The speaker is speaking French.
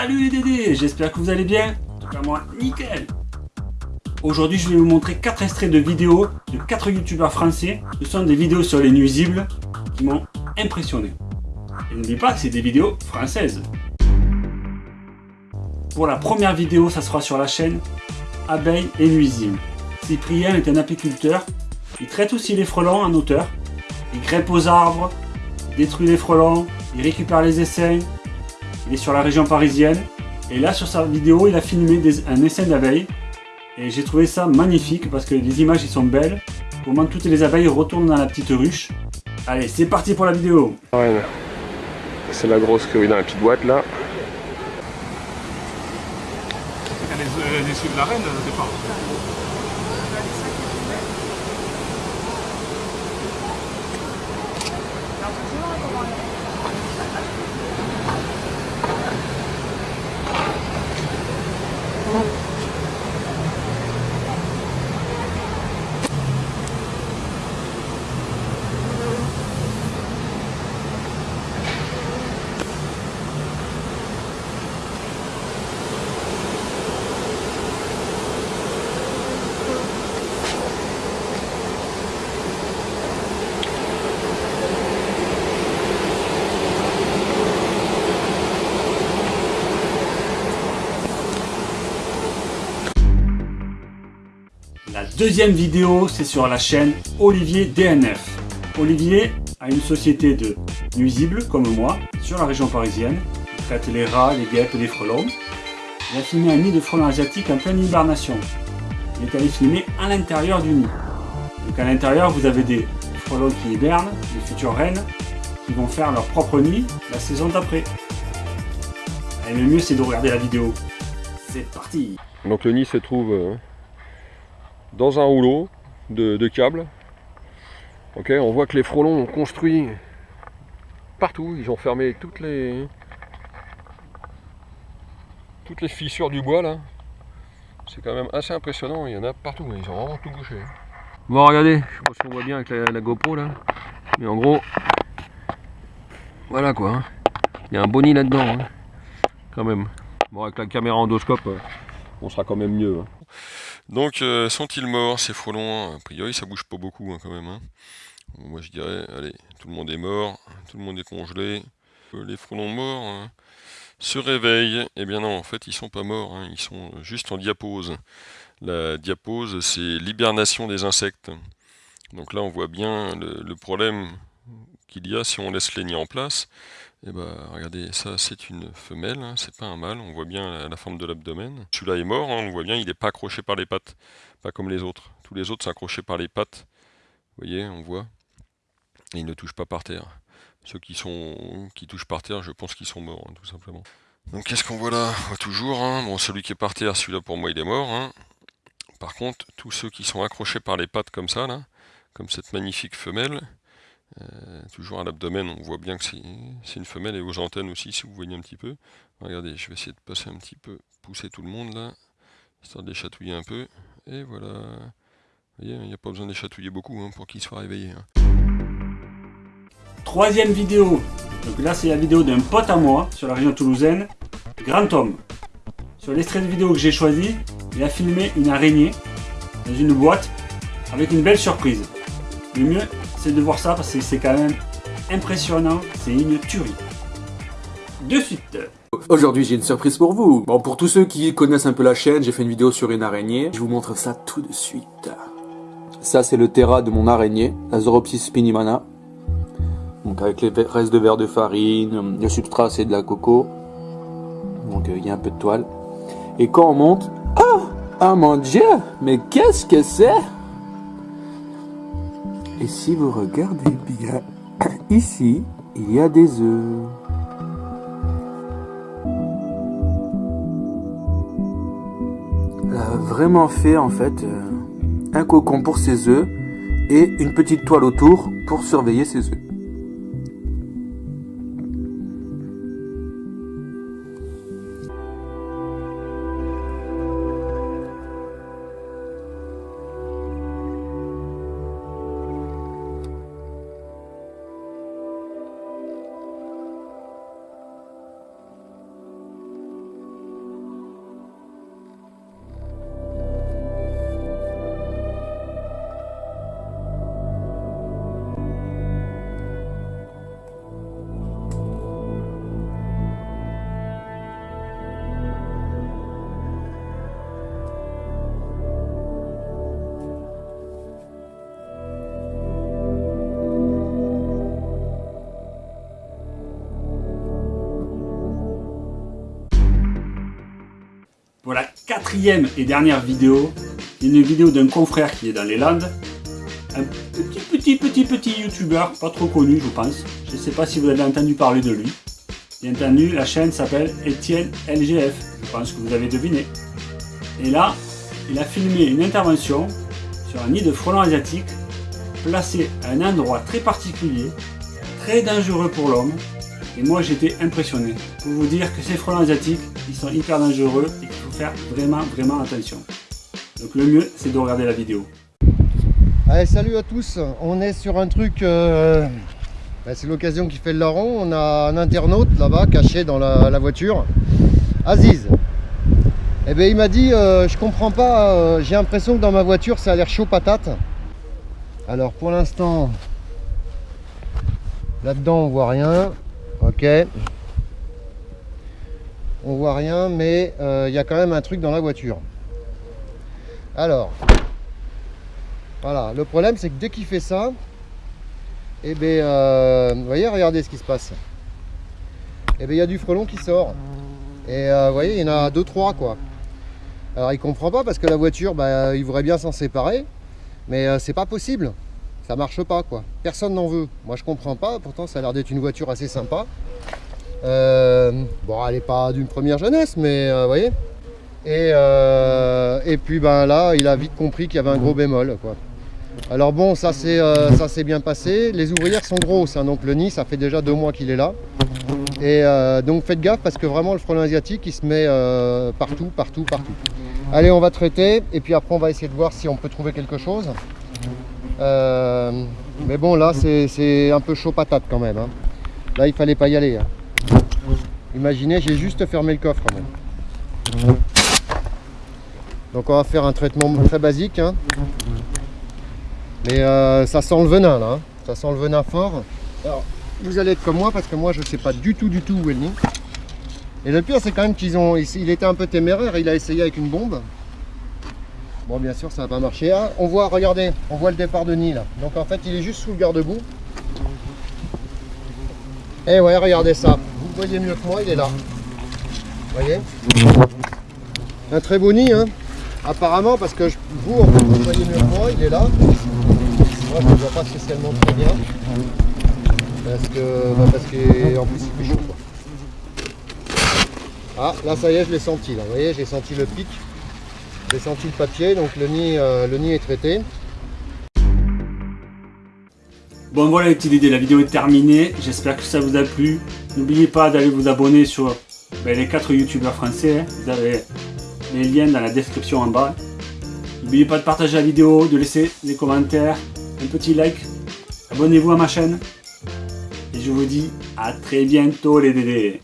Salut les Dédés, j'espère que vous allez bien. En tout cas moi, nickel. Aujourd'hui, je vais vous montrer 4 extraits de vidéos de 4 youtubeurs français. Ce sont des vidéos sur les nuisibles qui m'ont impressionné. Et n'oubliez pas que c'est des vidéos françaises. Pour la première vidéo, ça sera sur la chaîne Abeilles et nuisibles. Cyprien est un apiculteur. Il traite aussi les frelons en hauteur. Il grimpe aux arbres, détruit les frelons, il récupère les essaims. Il est sur la région parisienne. Et là, sur sa vidéo, il a filmé un essaim d'abeilles. Et j'ai trouvé ça magnifique parce que les images ils sont belles. Comment toutes les abeilles retournent dans la petite ruche. Allez, c'est parti pour la vidéo. C'est la grosse qui est dans la petite boîte là. Elle est, issue de la reine au départ. La deuxième vidéo, c'est sur la chaîne Olivier DNF. Olivier a une société de nuisibles, comme moi, sur la région parisienne. Il traite les rats, les guêpes et les frelons. Il a filmé un nid de frelons asiatiques en pleine hibernation. Il est allé filmer à l'intérieur du nid. Donc à l'intérieur, vous avez des frelons qui hibernent, des futures reines, qui vont faire leur propre nid la saison d'après. Et le mieux, c'est de regarder la vidéo. C'est parti Donc le nid se trouve euh, dans un rouleau de, câbles. Ok, on voit que les frelons ont construit partout, ils ont fermé toutes les toutes les fissures du bois là. C'est quand même assez impressionnant, il y en a partout, ils ont vraiment tout bouché. Bon regardez, je sais pas si on voit bien avec la, GoPro là, mais en gros, voilà quoi, hein. il y a un boni là-dedans, hein. quand même. Bon avec la caméra endoscope, euh, on sera quand même mieux. Hein. Donc, euh, sont-ils morts ces frelons? A priori, ça bouge pas beaucoup hein, quand même. Hein. moi, je dirais, allez, tout le monde est mort, tout le monde est congelé. Euh, les frelons morts hein, se réveillent. Eh bien non, en fait, ils sont pas morts, ils sont juste en diapose. La diapose, c'est l'hibernation des insectes. Donc là, on voit bien le problème qu'il y a si on laisse les nids en place. Et eh bah ben, regardez, ça c'est une femelle, hein, c'est pas un mâle, on voit bien la, forme de l'abdomen. Celui-là est mort, hein, on voit bien, il n'est pas accroché par les pattes, pas comme les autres. Tous les autres sont accrochés par les pattes, vous voyez, on voit. Et ils ne touchent pas par terre. Ceux qui sont qui touchent par terre, je pense qu'ils sont morts, hein, tout simplement. Donc qu'est-ce qu'on voit là? Toujours, bon celui qui est par terre, celui-là pour moi il est mort. Par contre, tous ceux qui sont accrochés par les pattes comme ça, là, comme cette magnifique femelle, euh, toujours à l'abdomen, on voit bien que c'est une femelle et aux antennes aussi, si vous voyez un petit peu. Regardez, je vais essayer de passer un petit peu, pousser tout le monde là, histoire de les chatouiller un peu. Et voilà. Vous voyez, il n'y a pas besoin de les chatouiller beaucoup hein, pour qu'ils soient réveillés. Hein. Troisième vidéo. Donc là, c'est la vidéo d'un pote à moi sur la région toulousaine, Grand Homme. Sur l'extrait de vidéo que j'ai choisi, il a filmé une araignée dans une boîte avec une belle surprise. Le mieux, c'est de voir ça parce que c'est quand même impressionnant, c'est une tuerie. De suite Aujourd'hui j'ai une surprise pour vous. Bon pour tous ceux qui connaissent un peu la chaîne, j'ai fait une vidéo sur une araignée. Je vous montre ça tout de suite. Ça c'est le terra de mon araignée, la Zoropsis spinimana. Donc avec les restes de verre de farine, le substrat c'est de la coco. Donc euh, il y a un peu de toile. Et quand on monte, oh, oh mon dieu, mais qu'est-ce que c'est? Et si vous regardez bien, ici, il y a des œufs. Elle a vraiment fait en fait euh, un cocon pour ses œufs et une petite toile autour pour surveiller ses œufs. Quatrième et dernière vidéo, une vidéo d'un confrère qui est dans les Landes, un petit petit petit petit youtubeur, pas trop connu je pense, je ne sais pas si vous avez entendu parler de lui. Bien entendu, la chaîne s'appelle Etienne LGF, je pense que vous avez deviné. Et là, il a filmé une intervention sur un nid de frelons asiatiques placé à un endroit très particulier, très dangereux pour l'homme. Et moi j'étais impressionné. Pour vous dire que ces frelons asiatiques, ils sont hyper dangereux et qu'il faut faire vraiment vraiment attention. Donc le mieux c'est de regarder la vidéo. Allez salut à tous, on est sur un truc, euh, bah, c'est l'occasion qui fait le larron, on a un internaute là-bas caché dans la, voiture, Aziz. Et eh bien il m'a dit, euh, je comprends pas, euh, j'ai l'impression que dans ma voiture ça a l'air chaud patate. Alors pour l'instant, là-dedans on voit rien, ok. On voit rien, mais il y a quand même un truc dans la voiture. Alors, voilà, le problème c'est que dès qu'il fait ça, et eh bien, euh, vous voyez, regardez ce qui se passe. Et eh bien, il y a du frelon qui sort. Et euh, vous voyez, il y en a deux, trois quoi. Alors il comprend pas parce que la voiture, bah, il voudrait bien s'en séparer, mais euh, c'est pas possible. Ça marche pas quoi. Personne n'en veut. Moi je comprends pas, pourtant ça a l'air d'être une voiture assez sympa. bon, elle est pas d'une première jeunesse, mais vous voyez. Et, et puis ben là, il a vite compris qu'il y avait un gros bémol quoi. Alors bon, ça s'est euh, bien passé. Les ouvrières sont grosses, hein, donc le nid, ça fait déjà deux mois qu'il est là. Et euh, donc faites gaffe parce que vraiment le frelon asiatique, il se met euh, partout, partout, partout. Allez, on va traiter et puis après on va essayer de voir si on peut trouver quelque chose. Mais bon, là c'est un peu chaud patate quand même. Hein. Là, il fallait pas y aller. Hein. Imaginez, j'ai juste fermé le coffre. Donc on va faire un traitement très basique. Mais euh, ça sent le venin là, hein. ça sent le venin fort. Alors, vous allez être comme moi parce que moi je sais pas du tout du tout où est le nid. Et le pire c'est quand même qu'ils ont. Il était un peu téméraire, il a essayé avec une bombe. Bon bien sûr ça n'a pas marché. Ah, on voit, regardez, on voit le départ de nid là. Donc en fait il est juste sous le garde-boue. Et eh ouais regardez ça. Vous voyez mieux que moi, il est là. Vous voyez Un très beau nid hein. Apparemment parce que vous, vous voyez mieux que moi, il est là. Moi, je ne vois pas spécialement très bien. Parce que, bah, parce que en plus, il fait chaud. Ah, là, ça y est, je l'ai senti. Là. Vous voyez, j'ai senti le pic. J'ai senti le papier, donc le nid, euh, le nid est traité. Bon voilà les petites idées, la vidéo est terminée, j'espère que ça vous a plu. N'oubliez pas d'aller vous abonner sur ben, les 4 youtubeurs français, hein. vous avez les liens dans la description en bas. N'oubliez pas de partager la vidéo, de laisser des commentaires, un petit like, abonnez-vous à ma chaîne. Et je vous dis à très bientôt les dédés